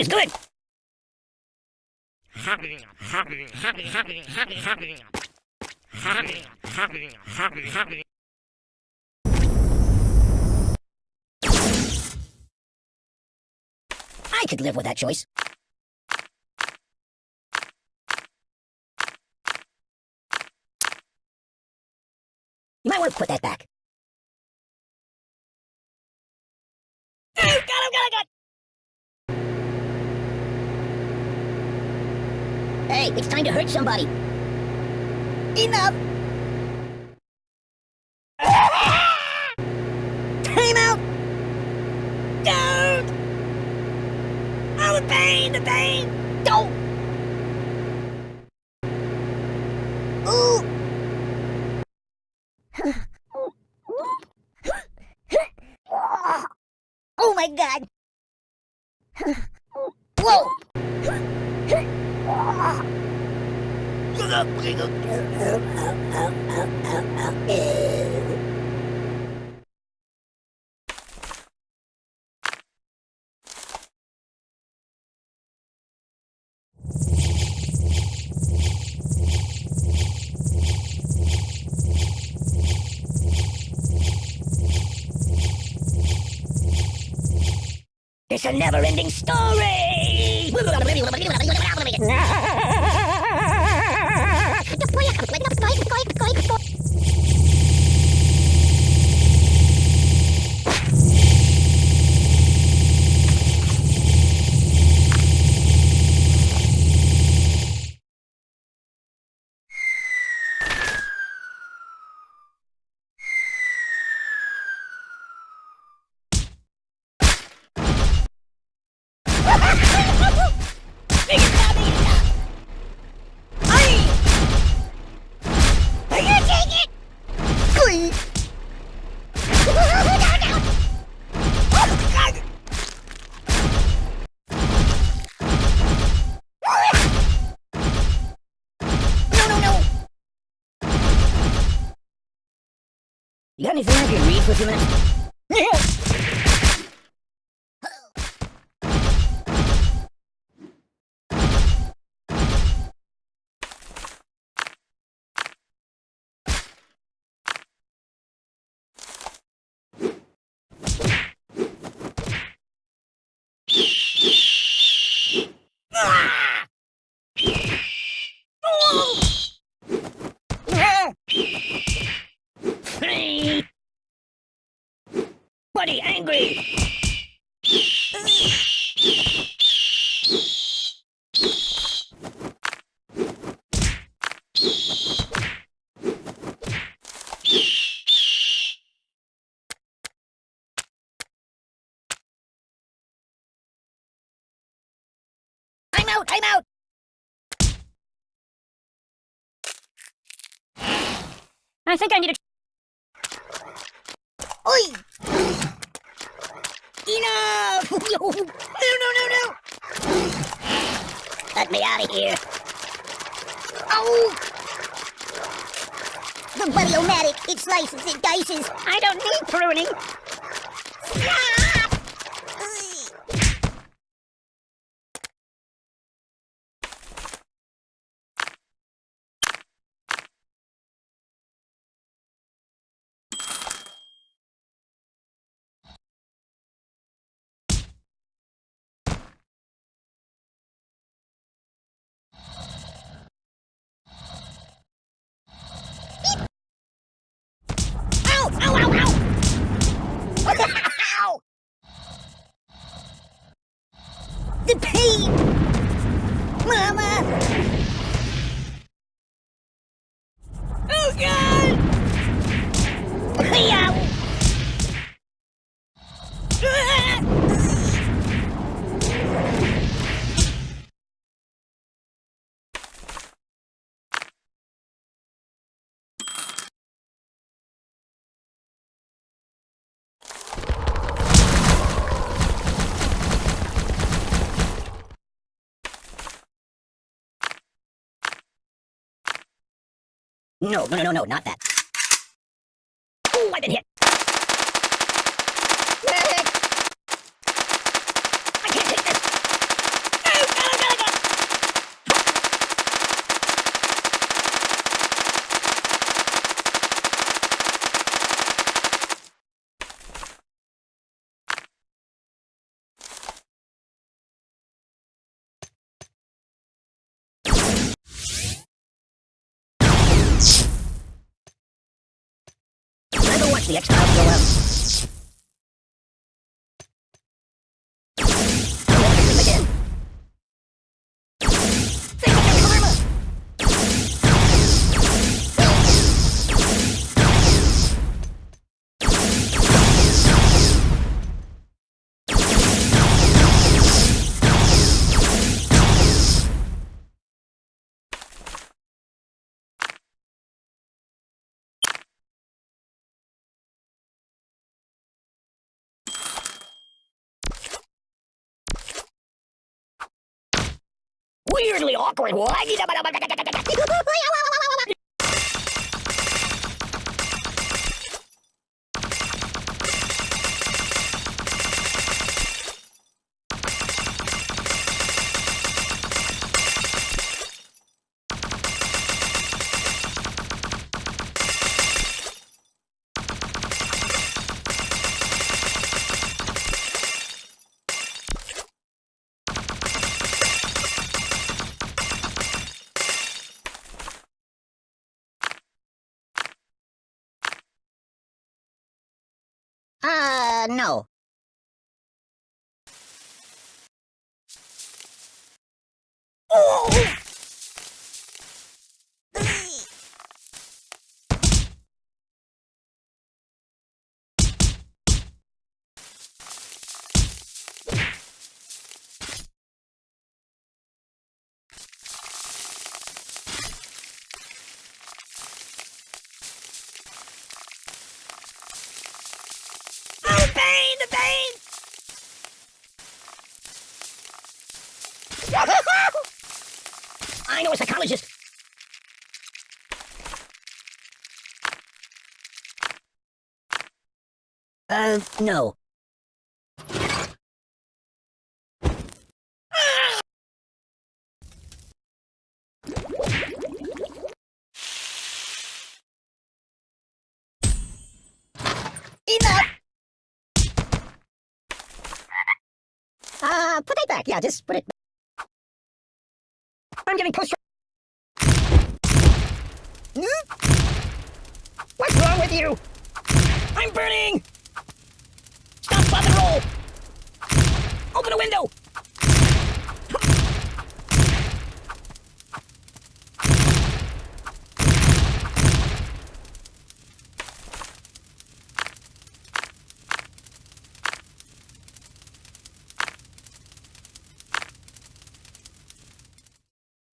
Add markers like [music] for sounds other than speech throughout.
is good. I could live with that choice. You might want to put that back. got him, got him, got Hey, it's time to hurt somebody. Enough! Time out! Don't! Oh, the pain, the pain! Don't! Ooh! oh my god! Whoa! It's a never-ending story! [laughs] [laughs] You got anything I can read for a few minutes? Buddy angry! I'm out! I'm out! I think I need a... Oi! Enough! [laughs] No, no, no, no! Let me out of here. Oh! The Buddy-O-Matic, it slices, it dices. I don't need pruning. Stop! No, no, no, no, no, not that. Oh, I've been hit. Medic! I can't take this. The X-Files Weirdly awkward. Uh, no. Oh the pain! The pain! I know a psychologist. Uh, no. Enough! Uh, put it back. Yeah, just put it back. I'm getting post. Hmm? What's wrong with you? I'm burning! Stop, pop and roll! Open a window!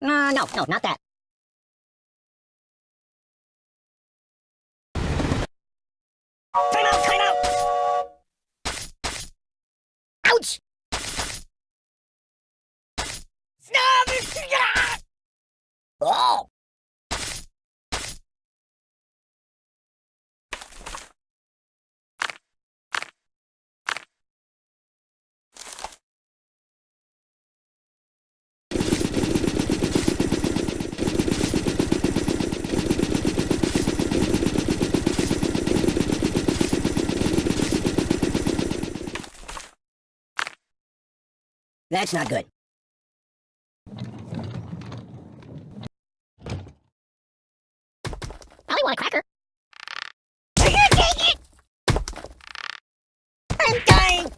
Uh, no, no, not that. Time out, time out! Ouch! Stop! Oh! That's not good. Probably want a cracker. I can't take it! I'm dying!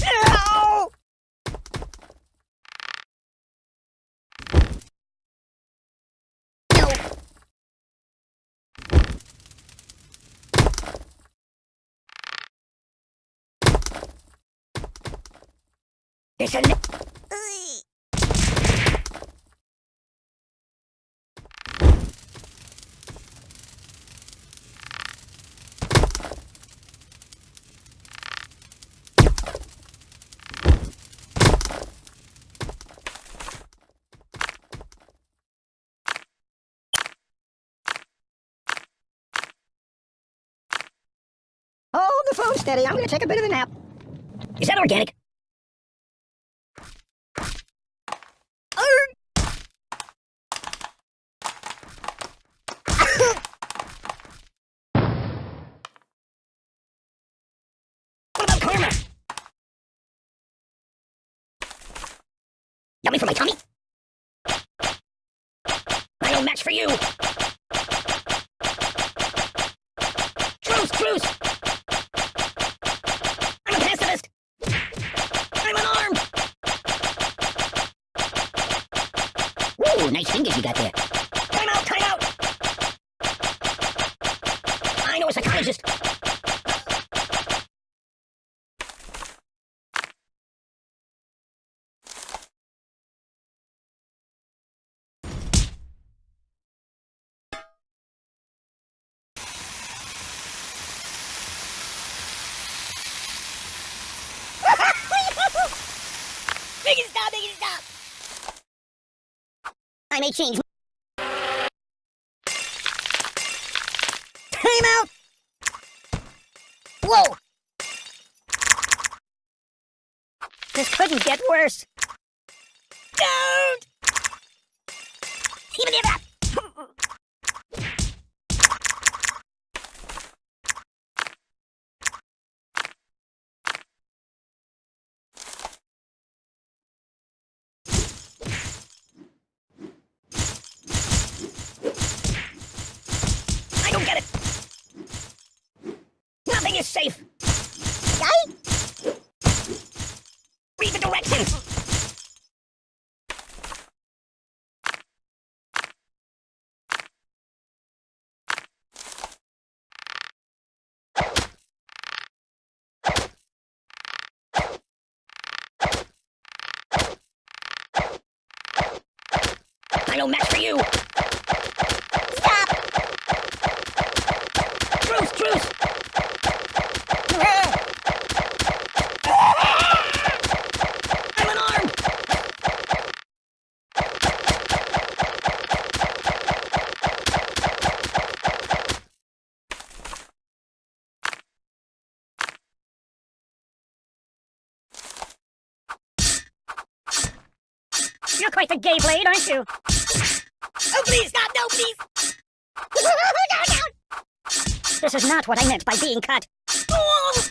No! No! A... Hold the phone steady. I'm gonna take a bit of a nap. Is that organic? Yummy for my tummy? I no match for you. truce! I'm a pacifist! I'm unarmed! Whoa, nice fingers you got there. Time out, time out! I know a psychologist. Make it stop, make it stop! I may change. Time out! Whoa! This couldn't get worse. Don't! Even if [laughs] I don't get it. Nothing is safe. Guy? Read the directions. I don't match for you. You're quite the gay blade, aren't you? Oh, please, stop! No, please! no, [laughs] no! This is not what I meant by being cut. Oh!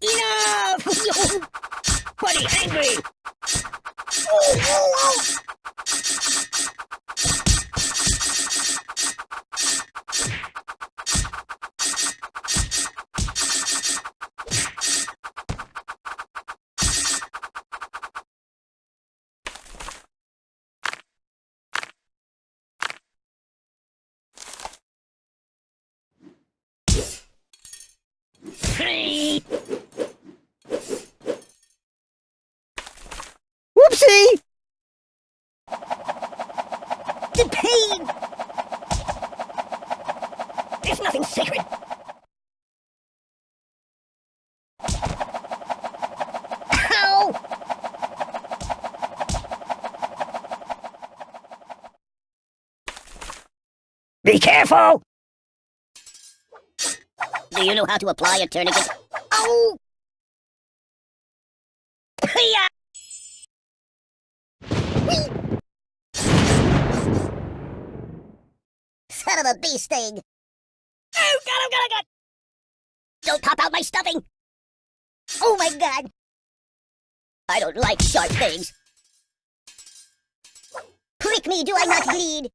Enough! [laughs] Buddy, angry! Oh, oh, oh! Careful! Do you know how to apply a tourniquet? Oh! Whee! Son of a bee sting! Oh, God, oh, God, oh, God! Don't pop out my stuffing! Oh, my God! I don't like sharp things. Prick me, do I not bleed?